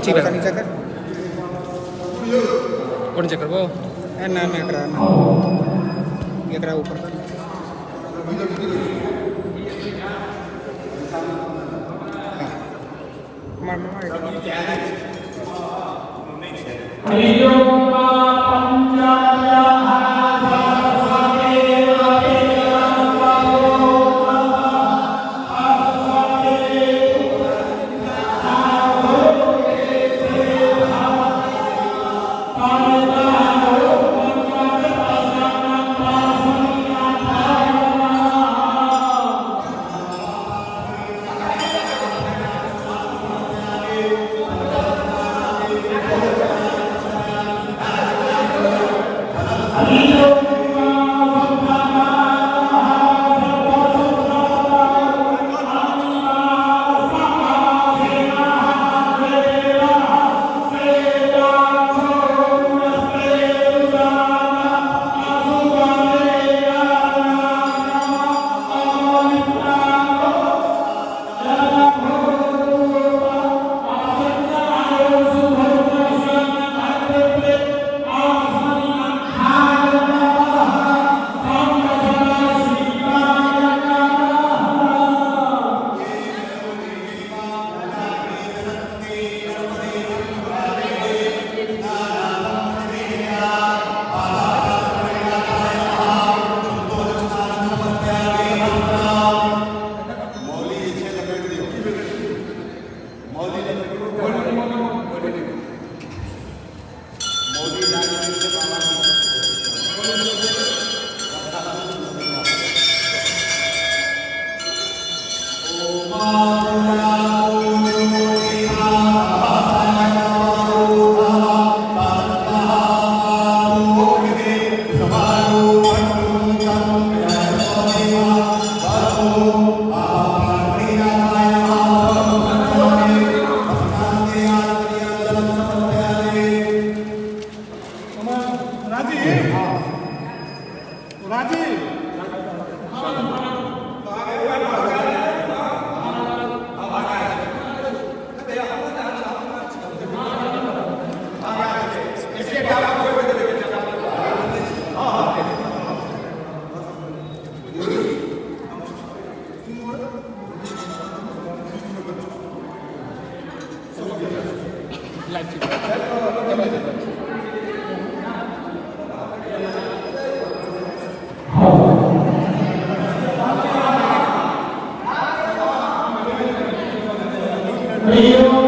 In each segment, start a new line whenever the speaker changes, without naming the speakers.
ठीक है नीचे कर कौन चेक कर वो है ना करा ना ये करा ऊपर कर हाँ। मार मार
Yeah.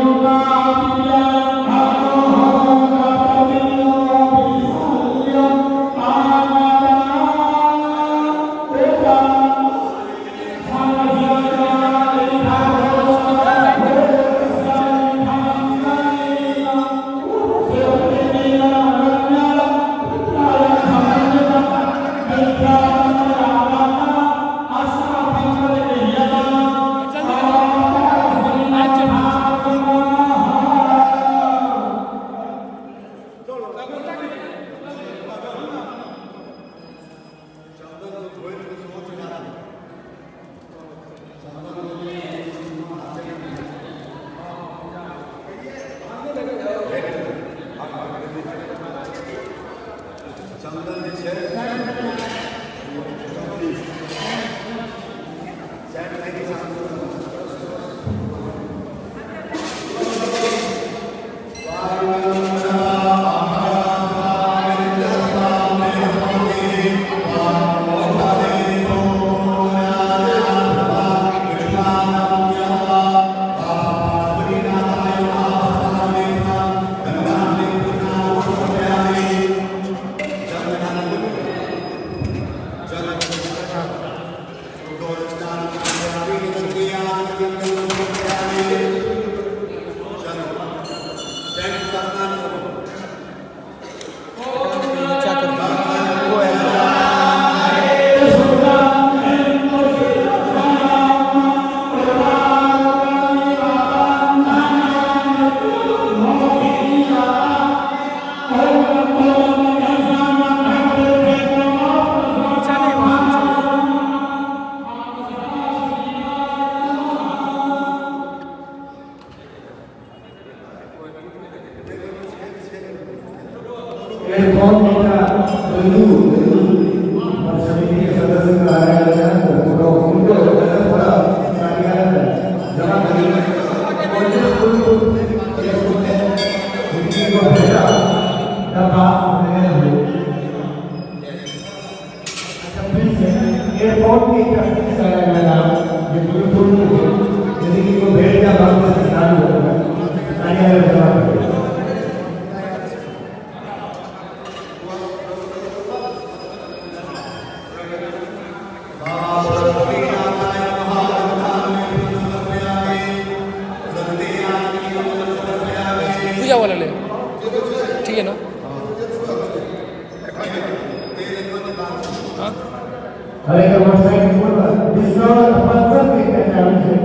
I like the
one side football. This is not a sponsor thing that happens here.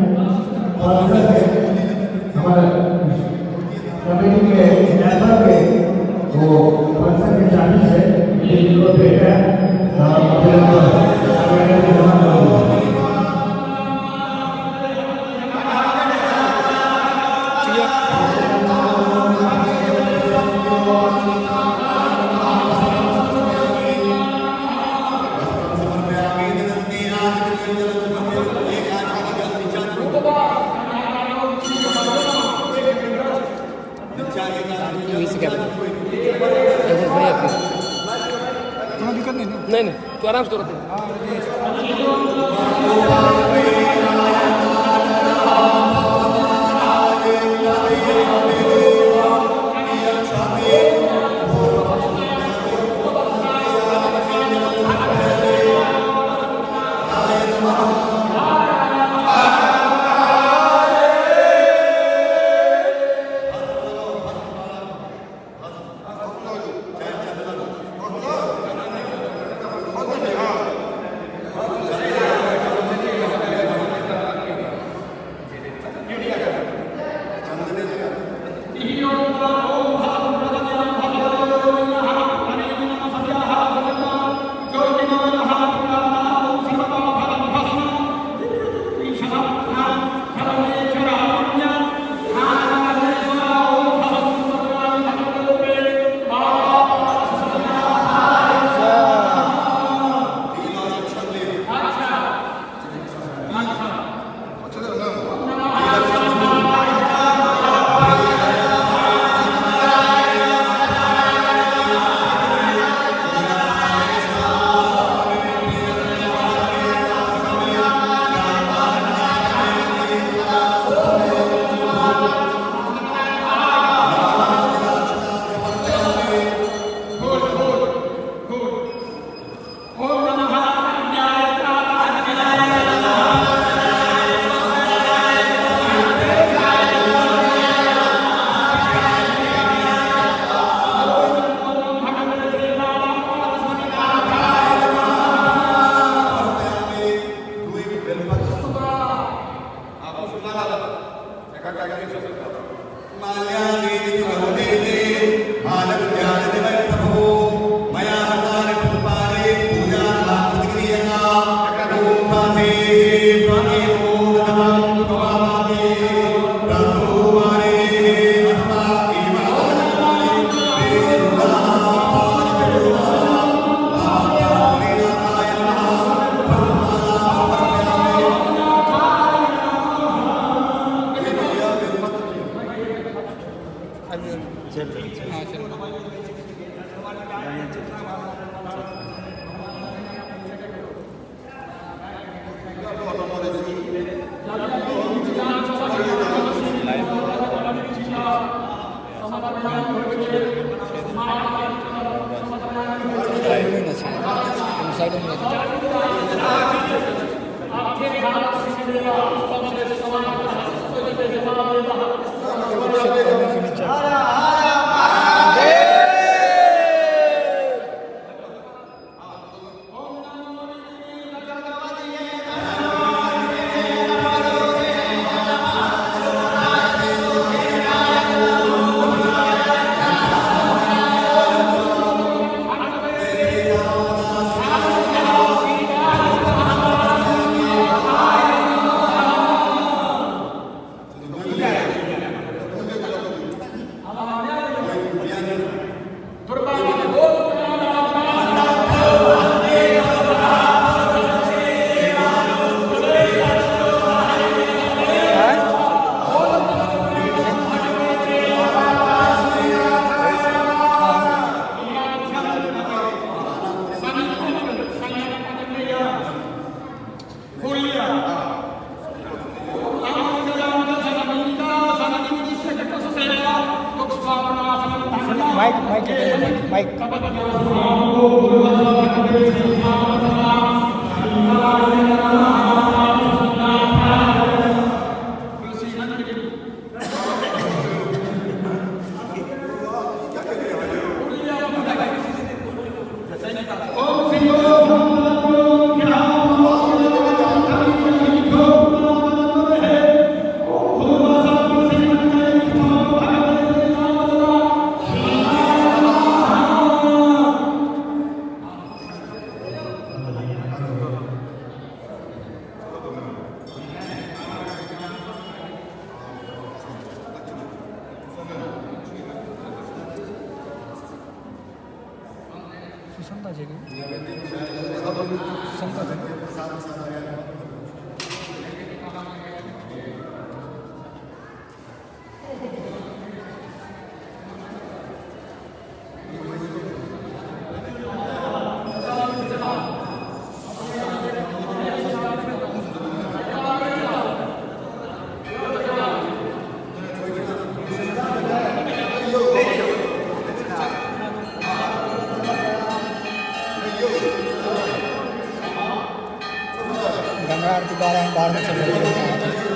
Sponsor thing. हमारा कमेटी के मेंबर के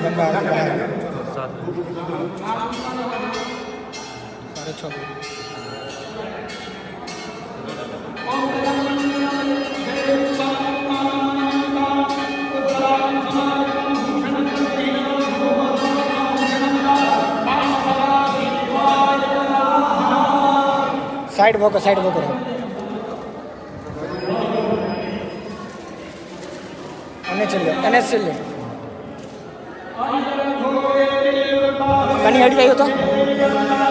गंगा गंगा साढ़े छः साइड वो साइड वो करो। अन्य चल अन्य चल કની હડી
રહ્યો હતો.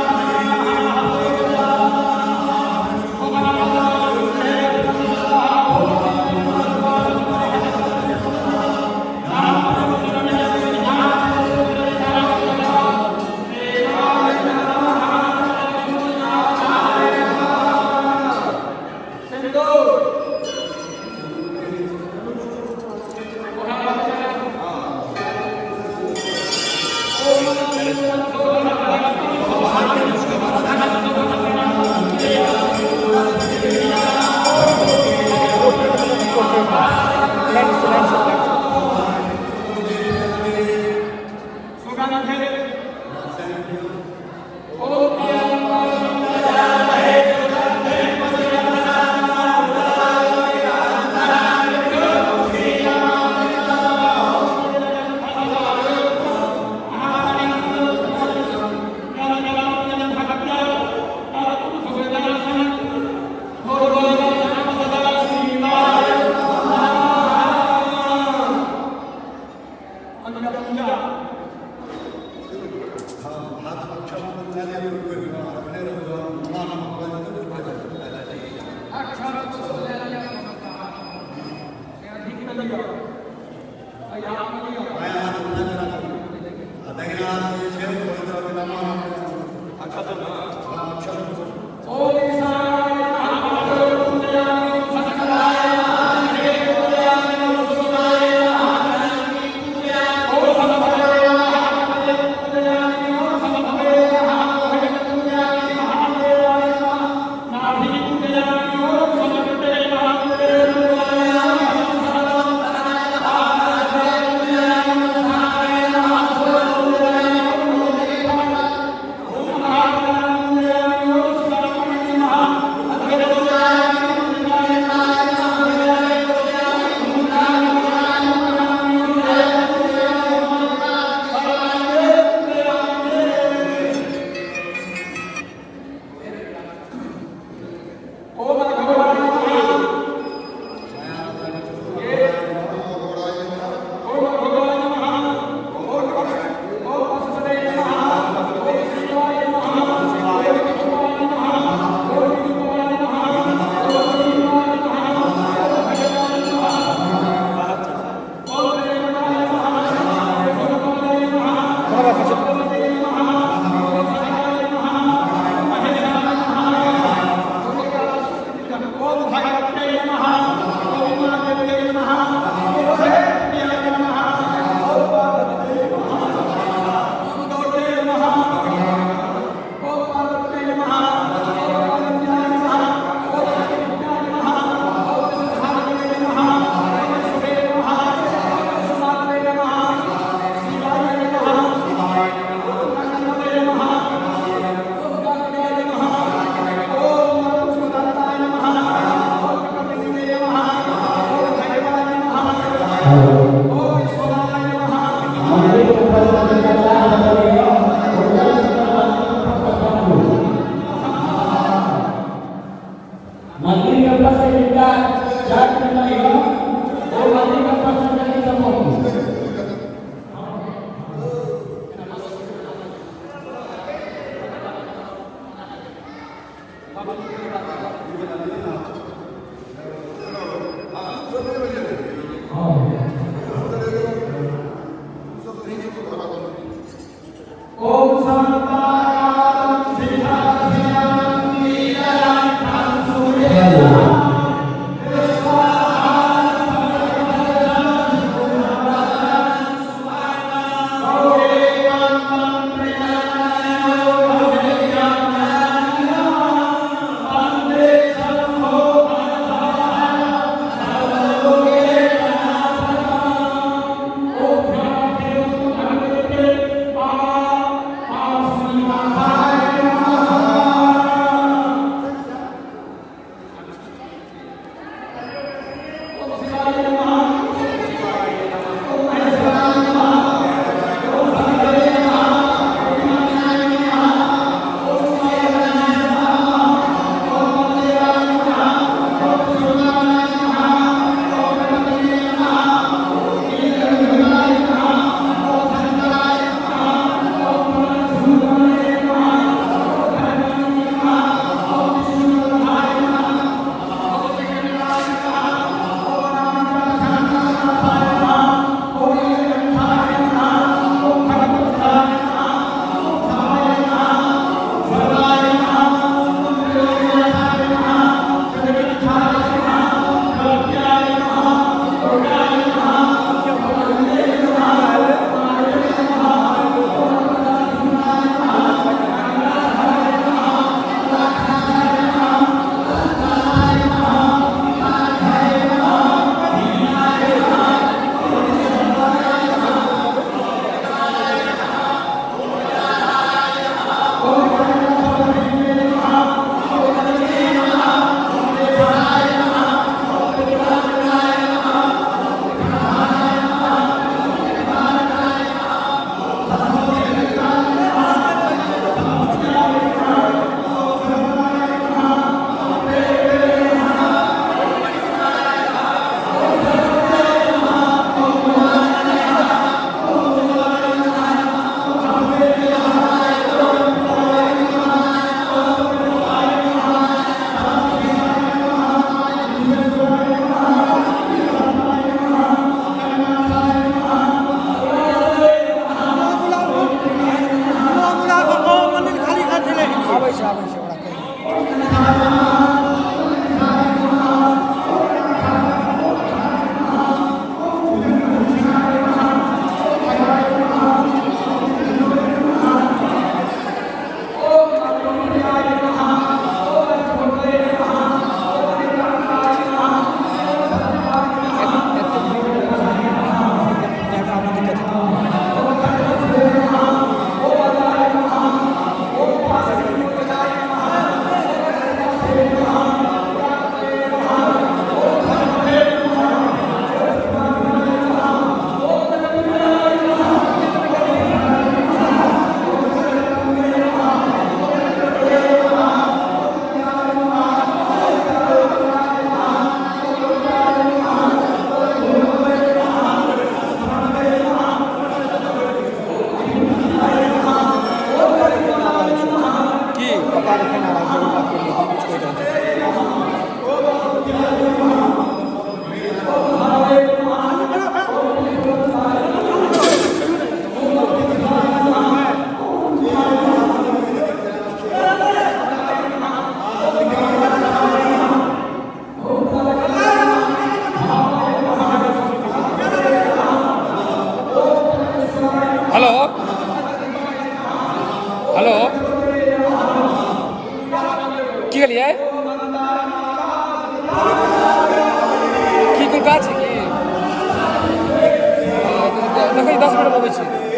হয়েছে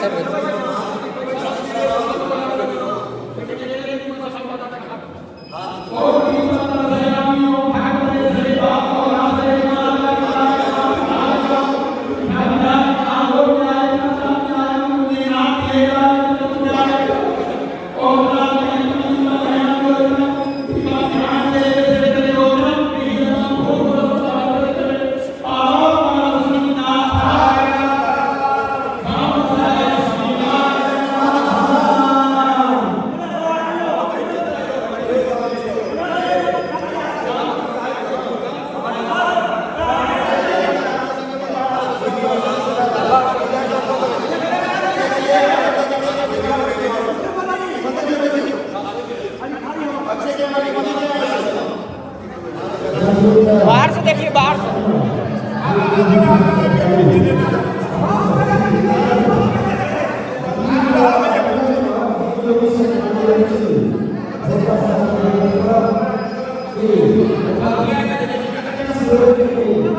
side
Bagian dari kita seluruh
dunia.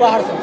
baharsın.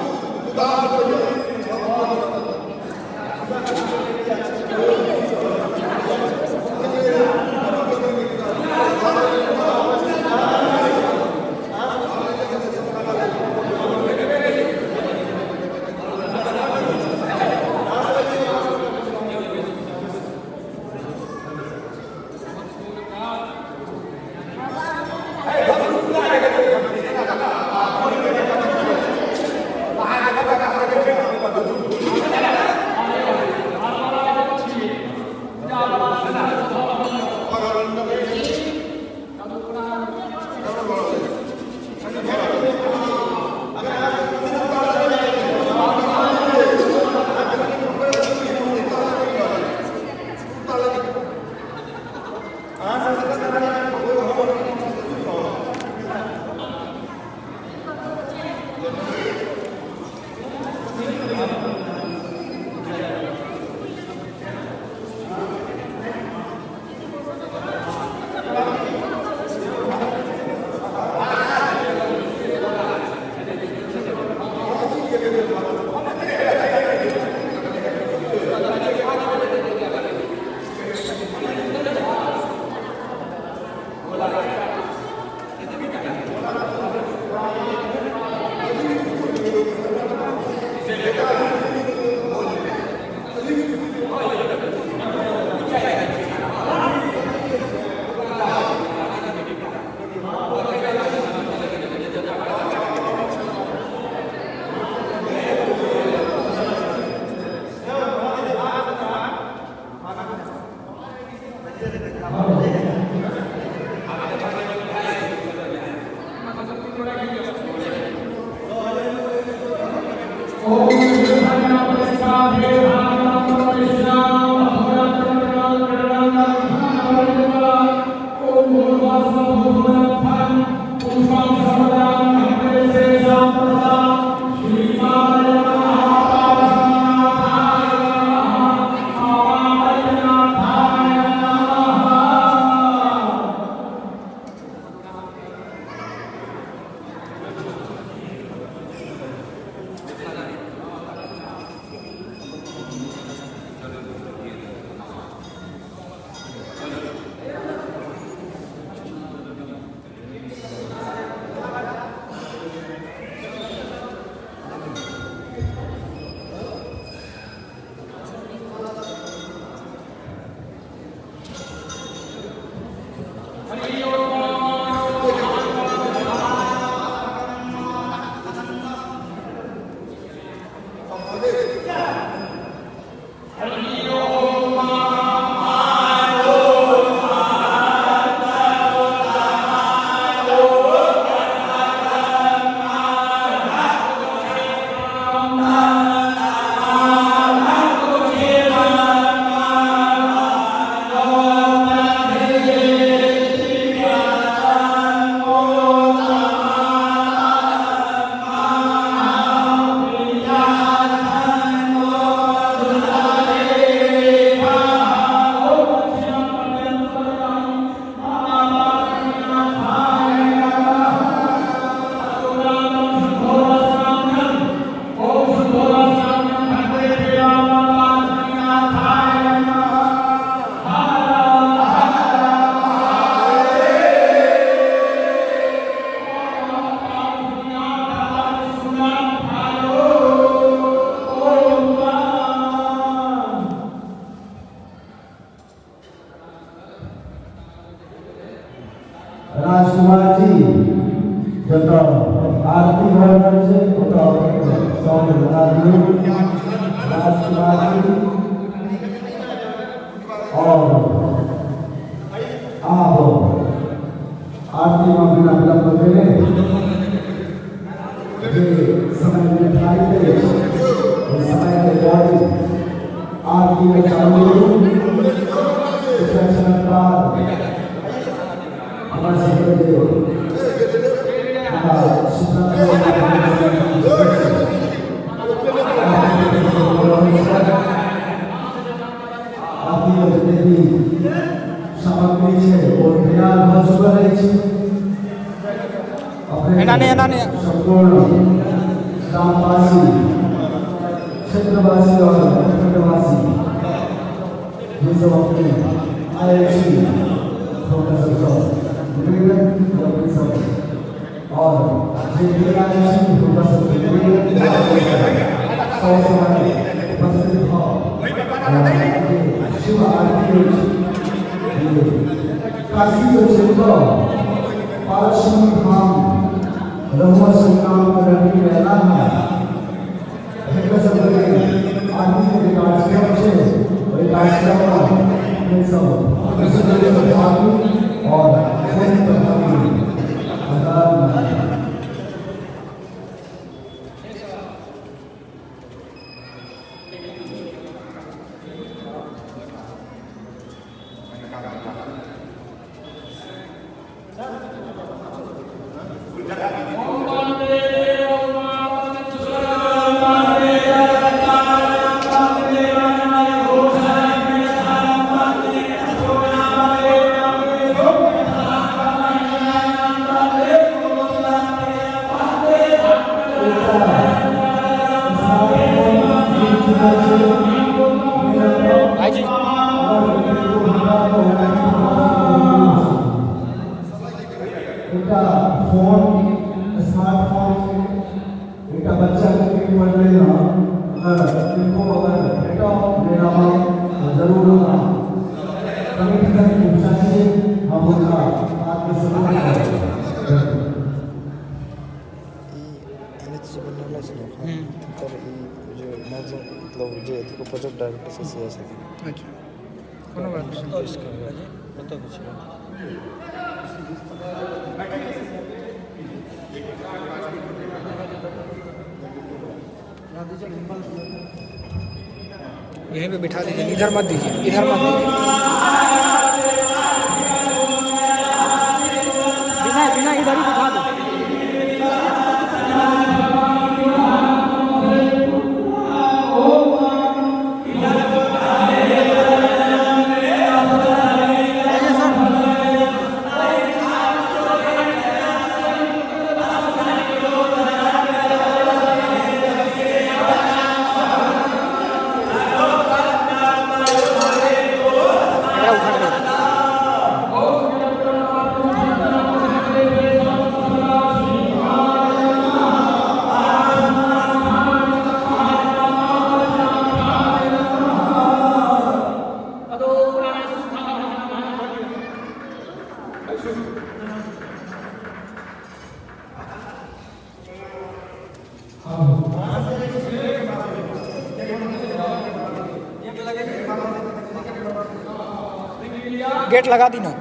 यहीं पे बिठा दीजिए इधर मत दीजिए इधर मत दीजिए।
la cabina.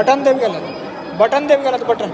बटन देव गेला बटन देव गेला बटन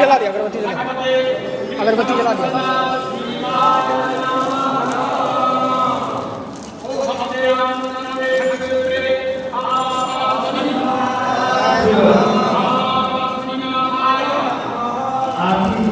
जला दिया अगरबत्ती जला अगरबत्ती जला दिया।
आरती